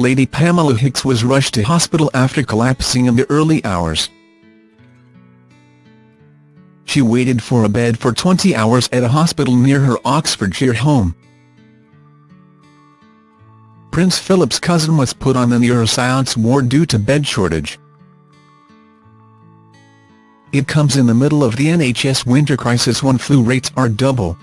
Lady Pamela Hicks was rushed to hospital after collapsing in the early hours. She waited for a bed for 20 hours at a hospital near her Oxfordshire home. Prince Philip's cousin was put on the neuroscience ward due to bed shortage. It comes in the middle of the NHS winter crisis when flu rates are double.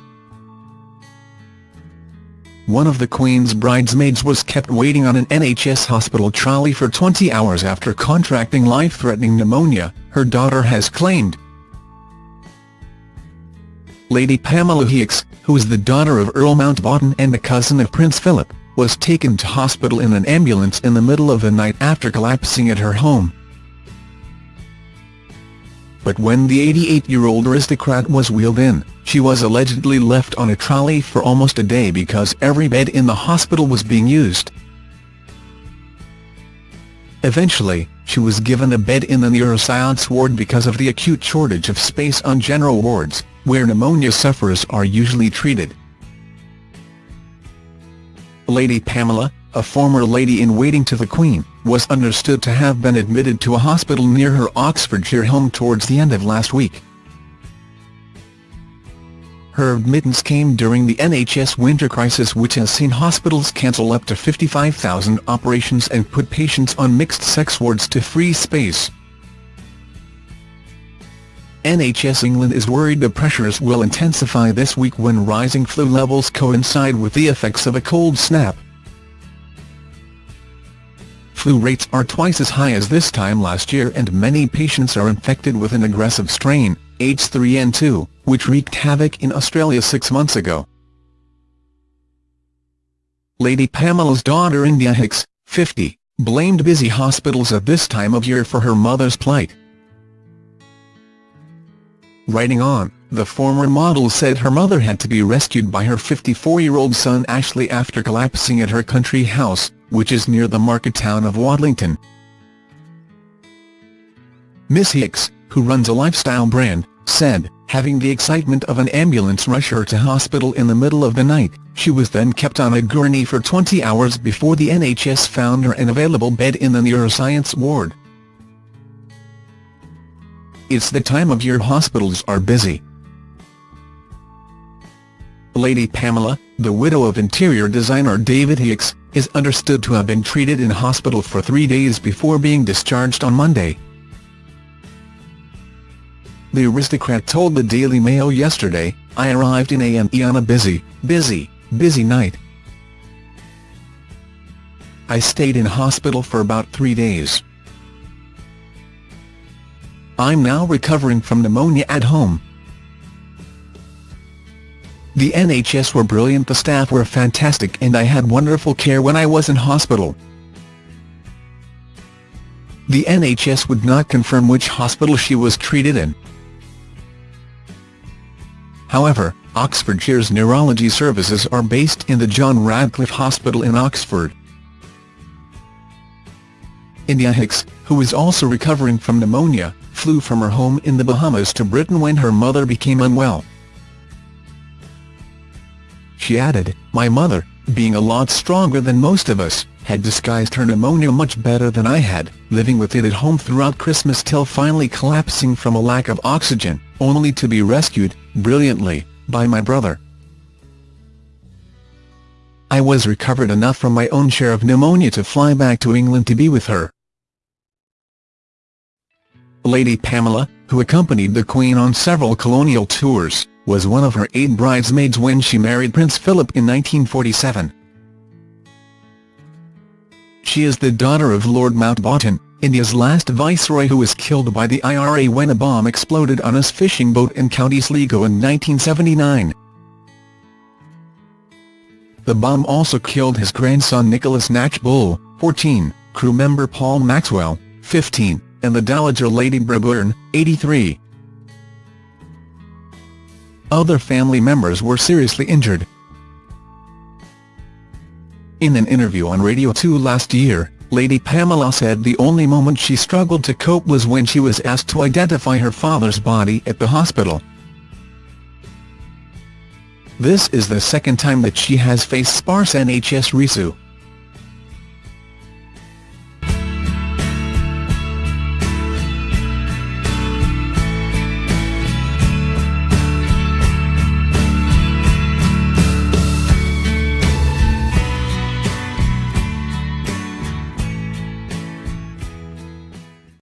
One of the Queen's bridesmaids was kept waiting on an NHS hospital trolley for 20 hours after contracting life-threatening pneumonia, her daughter has claimed. Lady Pamela Hicks, who is the daughter of Earl Mountbatten and the cousin of Prince Philip, was taken to hospital in an ambulance in the middle of the night after collapsing at her home. But when the 88-year-old aristocrat was wheeled in, she was allegedly left on a trolley for almost a day because every bed in the hospital was being used. Eventually, she was given a bed in the neuroscience ward because of the acute shortage of space on general wards, where pneumonia sufferers are usually treated. Lady Pamela, a former lady-in-waiting to the Queen, was understood to have been admitted to a hospital near her Oxfordshire home towards the end of last week. Her admittance came during the NHS winter crisis which has seen hospitals cancel up to 55,000 operations and put patients on mixed-sex wards to free space. NHS England is worried the pressures will intensify this week when rising flu levels coincide with the effects of a cold snap. Flu rates are twice as high as this time last year and many patients are infected with an aggressive strain, H3N2, which wreaked havoc in Australia six months ago. Lady Pamela's daughter India Hicks, 50, blamed busy hospitals at this time of year for her mother's plight. Writing on, the former model said her mother had to be rescued by her 54-year-old son Ashley after collapsing at her country house, which is near the market town of Watlington. Miss Hicks, who runs a lifestyle brand, said, having the excitement of an ambulance rush her to hospital in the middle of the night, she was then kept on a gurney for 20 hours before the NHS found her an available bed in the neuroscience ward. It's the time of year hospitals are busy. Lady Pamela, the widow of interior designer David Hicks, is understood to have been treated in hospital for three days before being discharged on Monday. The aristocrat told the Daily Mail yesterday, I arrived in A&E on a busy, busy, busy night. I stayed in hospital for about three days. I'm now recovering from pneumonia at home. The NHS were brilliant the staff were fantastic and I had wonderful care when I was in hospital. The NHS would not confirm which hospital she was treated in. However, Oxfordshire's neurology services are based in the John Radcliffe Hospital in Oxford. India Hicks, who is also recovering from pneumonia, flew from her home in the Bahamas to Britain when her mother became unwell. She added, My mother, being a lot stronger than most of us, had disguised her pneumonia much better than I had, living with it at home throughout Christmas till finally collapsing from a lack of oxygen, only to be rescued, brilliantly, by my brother. I was recovered enough from my own share of pneumonia to fly back to England to be with her. Lady Pamela, who accompanied the Queen on several colonial tours, was one of her eight bridesmaids when she married Prince Philip in 1947. She is the daughter of Lord Mountbatten, India's last viceroy who was killed by the IRA when a bomb exploded on his fishing boat in County Sligo in 1979. The bomb also killed his grandson Nicholas Knatchbull, 14, crew member Paul Maxwell, 15, and the Dowager Lady Brabourne, 83. Other family members were seriously injured. In an interview on Radio 2 last year, Lady Pamela said the only moment she struggled to cope was when she was asked to identify her father's body at the hospital. This is the second time that she has faced sparse NHS resu.